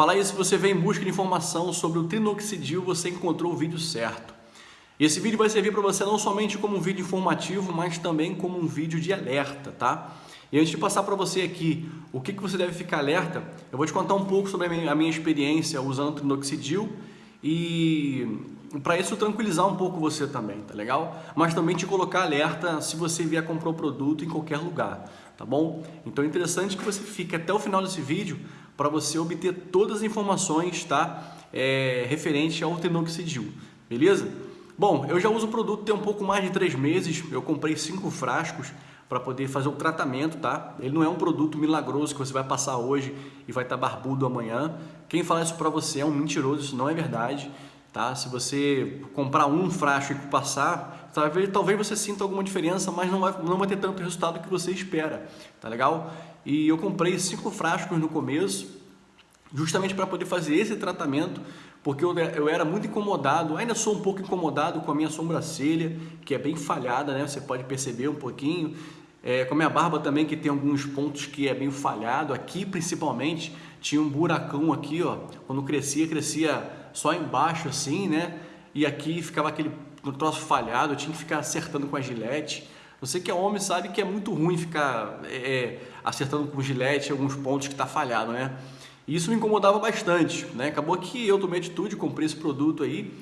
Fala aí se você vem em busca de informação sobre o trinoxidil, você encontrou o vídeo certo. Esse vídeo vai servir para você não somente como um vídeo informativo, mas também como um vídeo de alerta, tá? E antes de passar para você aqui o que, que você deve ficar alerta, eu vou te contar um pouco sobre a minha, a minha experiência usando o trinoxidil e para isso tranquilizar um pouco você também, tá legal? Mas também te colocar alerta se você vier comprar o produto em qualquer lugar, tá bom? Então é interessante que você fique até o final desse vídeo para você obter todas as informações tá? É, referente ao tenoxidil, beleza? Bom, eu já uso o produto tem um pouco mais de três meses, eu comprei cinco frascos para poder fazer o tratamento, tá? Ele não é um produto milagroso que você vai passar hoje e vai estar tá barbudo amanhã. Quem fala isso para você é um mentiroso, isso não é verdade, tá? Se você comprar um frasco e passar, talvez, talvez você sinta alguma diferença, mas não vai, não vai ter tanto resultado que você espera, tá legal? E eu comprei cinco frascos no começo, justamente para poder fazer esse tratamento, porque eu, eu era muito incomodado, ainda sou um pouco incomodado com a minha sobrancelha, que é bem falhada, né? Você pode perceber um pouquinho. É, com a minha barba também, que tem alguns pontos que é meio falhado, aqui principalmente, tinha um buracão aqui, ó. Quando crescia, crescia só embaixo assim, né? E aqui ficava aquele troço falhado, eu tinha que ficar acertando com a gilete. Você que é homem sabe que é muito ruim ficar é, é acertando com gilete alguns pontos que está falhado, né? Isso me incomodava bastante, né? Acabou que eu tomei atitude, comprei esse produto aí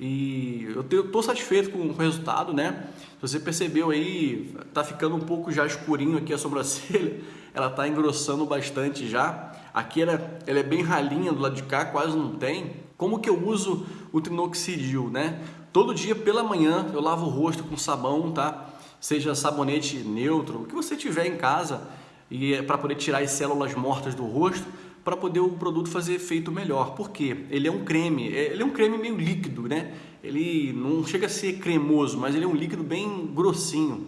e eu estou satisfeito com o resultado, né? Se você percebeu aí, tá ficando um pouco já escurinho aqui a sobrancelha, ela tá engrossando bastante já. Aqui ela, ela é bem ralinha do lado de cá, quase não tem. Como que eu uso o trinoxidil, né? Todo dia pela manhã eu lavo o rosto com sabão, tá? seja sabonete neutro, o que você tiver em casa e é para poder tirar as células mortas do rosto, para poder o produto fazer efeito melhor. Por quê? Ele é um creme, é, ele é um creme meio líquido, né? Ele não chega a ser cremoso, mas ele é um líquido bem grossinho.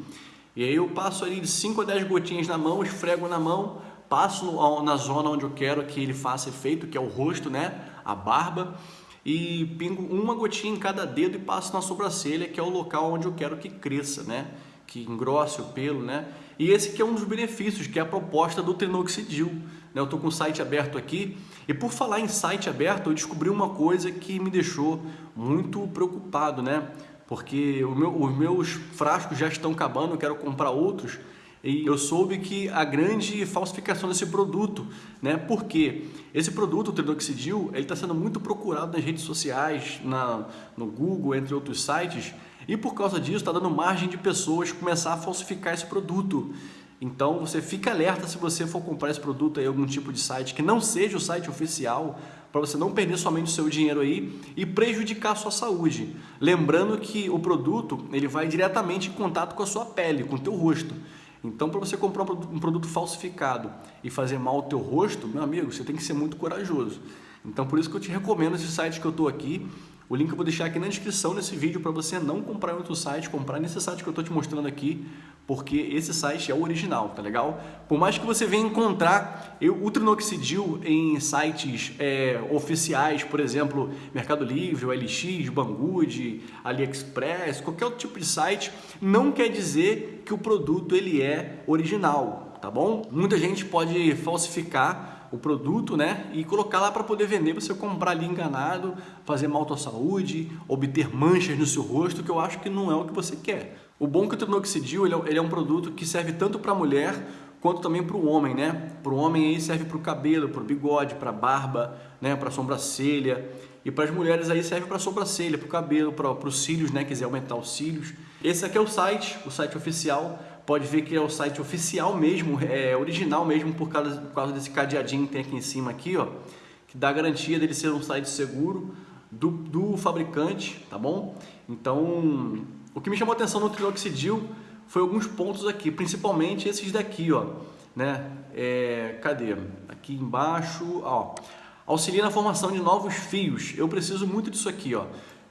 E aí eu passo ali de 5 a 10 gotinhas na mão, esfrego na mão, passo na zona onde eu quero que ele faça efeito, que é o rosto, né? A barba e pingo uma gotinha em cada dedo e passo na sobrancelha, que é o local onde eu quero que cresça, né? Que engrosse o pelo, né? E esse que é um dos benefícios, que é a proposta do Trinoxidil. Né? Eu estou com o site aberto aqui e por falar em site aberto, eu descobri uma coisa que me deixou muito preocupado, né? Porque meu, os meus frascos já estão acabando, eu quero comprar outros e eu soube que a grande falsificação desse produto, né? Porque esse produto, o Trinoxidil, ele está sendo muito procurado nas redes sociais, na, no Google, entre outros sites, e por causa disso está dando margem de pessoas começar a falsificar esse produto. Então você fica alerta se você for comprar esse produto em algum tipo de site que não seja o site oficial, para você não perder somente o seu dinheiro aí e prejudicar a sua saúde. Lembrando que o produto ele vai diretamente em contato com a sua pele, com o teu rosto. Então, para você comprar um produto falsificado e fazer mal ao teu rosto, meu amigo, você tem que ser muito corajoso. Então, por isso que eu te recomendo esse site que eu estou aqui, o link eu vou deixar aqui na descrição desse vídeo para você não comprar em outro site, comprar nesse site que eu estou te mostrando aqui, porque esse site é o original, tá legal? Por mais que você venha encontrar o trinoxidil em sites é, oficiais, por exemplo, Mercado Livre, OLX, Banggood, AliExpress, qualquer outro tipo de site, não quer dizer que o produto ele é original, tá bom? Muita gente pode falsificar o produto né, e colocar lá para poder vender, você comprar ali enganado, fazer mal à tua saúde, obter manchas no seu rosto, que eu acho que não é o que você quer. O bom é que o trinoxidil ele é, ele é um produto que serve tanto para a mulher quanto também para o homem, né? Para o homem aí serve para o cabelo, para o bigode, para a barba, né? para a sobrancelha. E para as mulheres aí serve para sobrancelha, para o cabelo, para os cílios, né? Quiser aumentar os cílios. Esse aqui é o site, o site oficial pode ver que é o site oficial mesmo, é original mesmo por causa, por causa desse cadeadinho que tem aqui em cima aqui, ó, que dá garantia dele ser um site seguro do, do fabricante, tá bom? Então, o que me chamou a atenção no Trinoxidil foi alguns pontos aqui, principalmente esses daqui, ó, né? É, cadê? Aqui embaixo, ó, auxilia na formação de novos fios. Eu preciso muito disso aqui, ó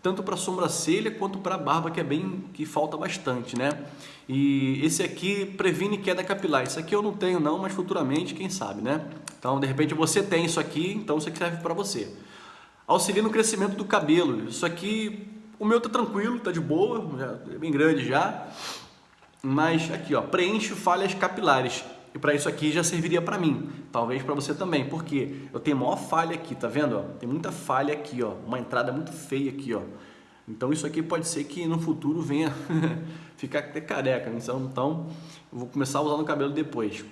tanto para sobrancelha quanto para barba, que é bem que falta bastante, né? E esse aqui previne queda capilar. Isso aqui eu não tenho não, mas futuramente, quem sabe, né? Então, de repente você tem isso aqui, então isso aqui serve para você. Auxilia no crescimento do cabelo. Isso aqui, o meu tá tranquilo, tá de boa, é bem grande já. Mas aqui, ó, preenche falhas capilares. E para isso aqui já serviria para mim, talvez para você também, porque eu tenho maior falha aqui, tá vendo? Tem muita falha aqui, ó, uma entrada muito feia aqui, ó. Então isso aqui pode ser que no futuro venha ficar até careca, né? então, então eu vou começar a usar no cabelo depois.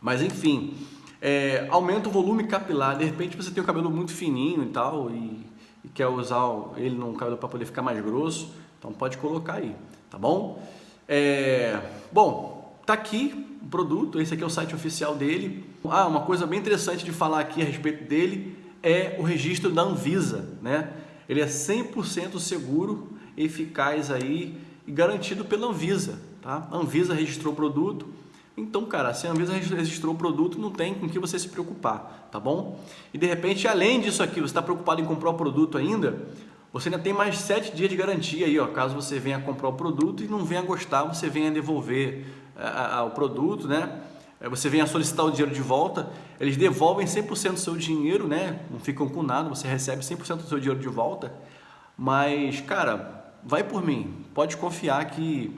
Mas enfim, é, aumenta o volume capilar, de repente você tem o cabelo muito fininho e tal, e, e quer usar ele no cabelo para poder ficar mais grosso, então pode colocar aí, tá bom? É, bom, tá aqui o produto, esse aqui é o site oficial dele. Ah, uma coisa bem interessante de falar aqui a respeito dele é o registro da Anvisa, né? Ele é 100% seguro, eficaz aí e garantido pela Anvisa, tá? A Anvisa registrou o produto, então, cara, se a Anvisa registrou o produto, não tem com que você se preocupar, tá bom? E de repente, além disso aqui, você está preocupado em comprar o produto ainda, você ainda tem mais sete dias de garantia aí, ó, caso você venha comprar o produto e não venha gostar, você venha devolver a, a, o produto, né? Você venha solicitar o dinheiro de volta, eles devolvem 100% do seu dinheiro, né? Não ficam com nada, você recebe 100% do seu dinheiro de volta. Mas, cara, vai por mim, pode confiar que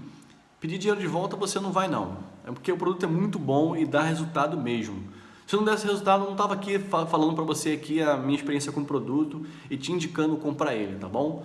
pedir dinheiro de volta você não vai não. É porque o produto é muito bom e dá resultado mesmo. Se não desse resultado, eu não estava aqui falando para você aqui a minha experiência com o produto e te indicando comprar ele, tá bom?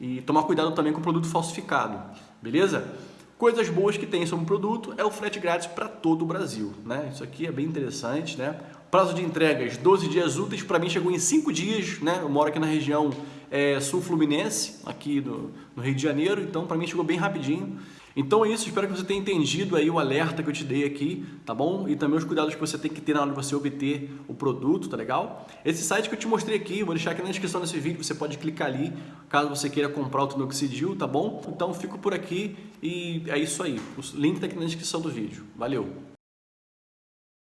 E tomar cuidado também com o produto falsificado, beleza? Coisas boas que tem sobre o produto é o frete grátis para todo o Brasil, né? Isso aqui é bem interessante, né? Prazo de entregas, 12 dias úteis, para mim chegou em 5 dias, né? Eu moro aqui na região é, sul-fluminense, aqui do, no Rio de Janeiro, então para mim chegou bem rapidinho. Então é isso, espero que você tenha entendido aí o alerta que eu te dei aqui, tá bom? E também os cuidados que você tem que ter na hora de você obter o produto, tá legal? Esse site que eu te mostrei aqui, vou deixar aqui na descrição desse vídeo, você pode clicar ali, caso você queira comprar o Tinoxidil, tá bom? Então fico por aqui e é isso aí, o link tá aqui na descrição do vídeo. Valeu!